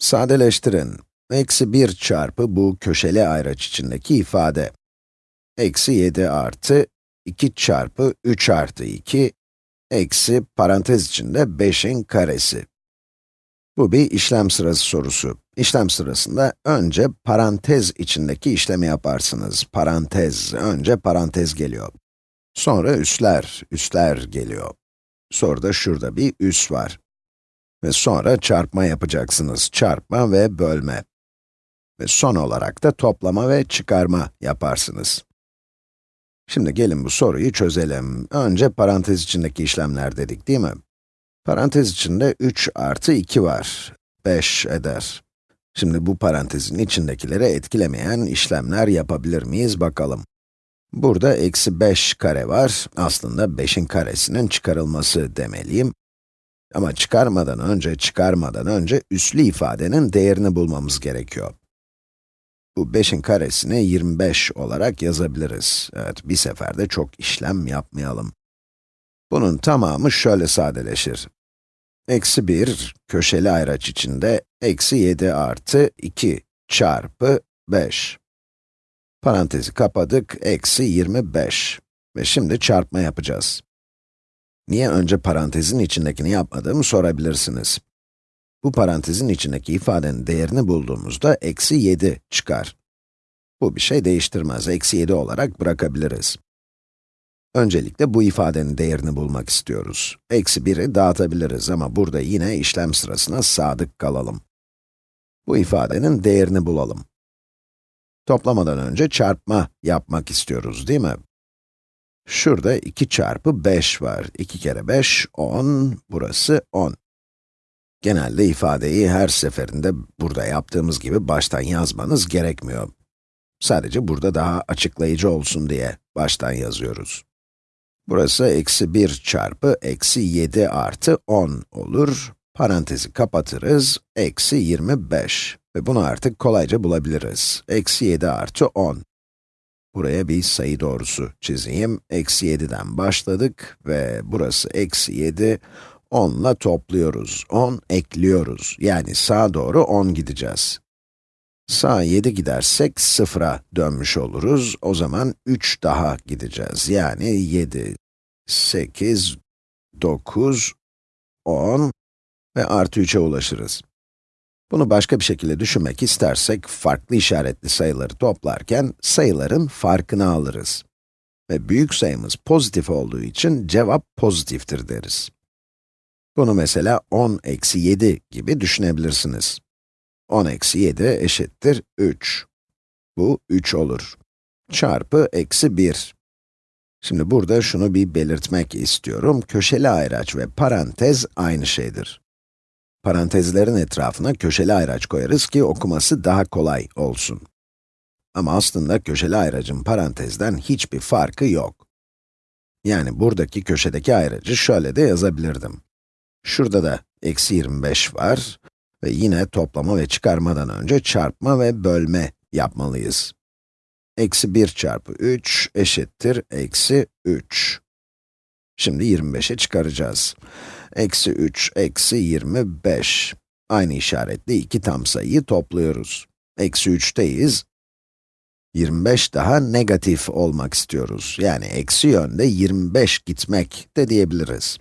Sadeleştirin. Eksi 1 çarpı bu köşeli ayraç içindeki ifade. Eksi 7 artı 2 çarpı 3 artı 2, eksi parantez içinde 5'in karesi. Bu bir işlem sırası sorusu. İşlem sırasında önce parantez içindeki işlemi yaparsınız. Parantez, önce parantez geliyor. Sonra üsler, üsler geliyor. Sonra da şurada bir üs var. Ve sonra çarpma yapacaksınız. Çarpma ve bölme. Ve son olarak da toplama ve çıkarma yaparsınız. Şimdi gelin bu soruyu çözelim. Önce parantez içindeki işlemler dedik değil mi? Parantez içinde 3 artı 2 var. 5 eder. Şimdi bu parantezin içindekileri etkilemeyen işlemler yapabilir miyiz bakalım. Burada eksi 5 kare var. Aslında 5'in karesinin çıkarılması demeliyim. Ama çıkarmadan önce, çıkarmadan önce üslü ifadenin değerini bulmamız gerekiyor. Bu 5'in karesini 25 olarak yazabiliriz. Evet, bir seferde çok işlem yapmayalım. Bunun tamamı şöyle sadeleşir. Eksi 1, köşeli ayraç içinde, eksi 7 artı 2 çarpı 5. Parantezi kapadık, eksi 25. Ve şimdi çarpma yapacağız. Niye önce parantezin içindekini yapmadığımı sorabilirsiniz. Bu parantezin içindeki ifadenin değerini bulduğumuzda eksi 7 çıkar. Bu bir şey değiştirmez, eksi 7 olarak bırakabiliriz. Öncelikle bu ifadenin değerini bulmak istiyoruz. Eksi 1'i dağıtabiliriz ama burada yine işlem sırasına sadık kalalım. Bu ifadenin değerini bulalım. Toplamadan önce çarpma yapmak istiyoruz, değil mi? Şurada 2 çarpı 5 var. 2 kere 5, 10. Burası 10. Genelde ifadeyi her seferinde burada yaptığımız gibi baştan yazmanız gerekmiyor. Sadece burada daha açıklayıcı olsun diye baştan yazıyoruz. Burası eksi 1 çarpı eksi 7 artı 10 olur. Parantezi kapatırız, eksi 25. Ve bunu artık kolayca bulabiliriz. Eksi 7 artı 10. Buraya bir sayı doğrusu çizeyim. Eksi 7'den başladık ve burası eksi 7. 10 ile topluyoruz. 10 ekliyoruz. Yani sağa doğru 10 gideceğiz. Sağa 7 gidersek 0'a dönmüş oluruz. O zaman 3 daha gideceğiz. Yani 7, 8, 9, 10 ve artı 3'e ulaşırız. Bunu başka bir şekilde düşünmek istersek, farklı işaretli sayıları toplarken, sayıların farkını alırız. Ve büyük sayımız pozitif olduğu için cevap pozitiftir deriz. Bunu mesela 10 eksi 7 gibi düşünebilirsiniz. 10 eksi 7 eşittir 3. Bu 3 olur. Çarpı eksi 1. Şimdi burada şunu bir belirtmek istiyorum. Köşeli ayraç ve parantez aynı şeydir. Parantezlerin etrafına köşeli ayraç koyarız ki okuması daha kolay olsun. Ama aslında köşeli ayracın parantezden hiçbir farkı yok. Yani buradaki köşedeki ayracı şöyle de yazabilirdim. Şurada da eksi 25 var ve yine toplama ve çıkarmadan önce çarpma ve bölme yapmalıyız. Eksi 1 çarpı 3 eşittir eksi 3. Şimdi 25'e çıkaracağız. Eksi 3, eksi 25. Aynı işaretli iki tam sayıyı topluyoruz. Eksi 3'teyiz. 25 daha negatif olmak istiyoruz. Yani eksi yönde 25 gitmek de diyebiliriz.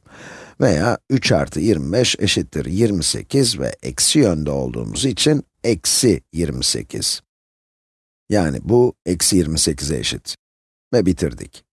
Veya 3 artı 25 eşittir 28 ve eksi yönde olduğumuz için eksi 28. Yani bu eksi 28'e eşit. Ve bitirdik.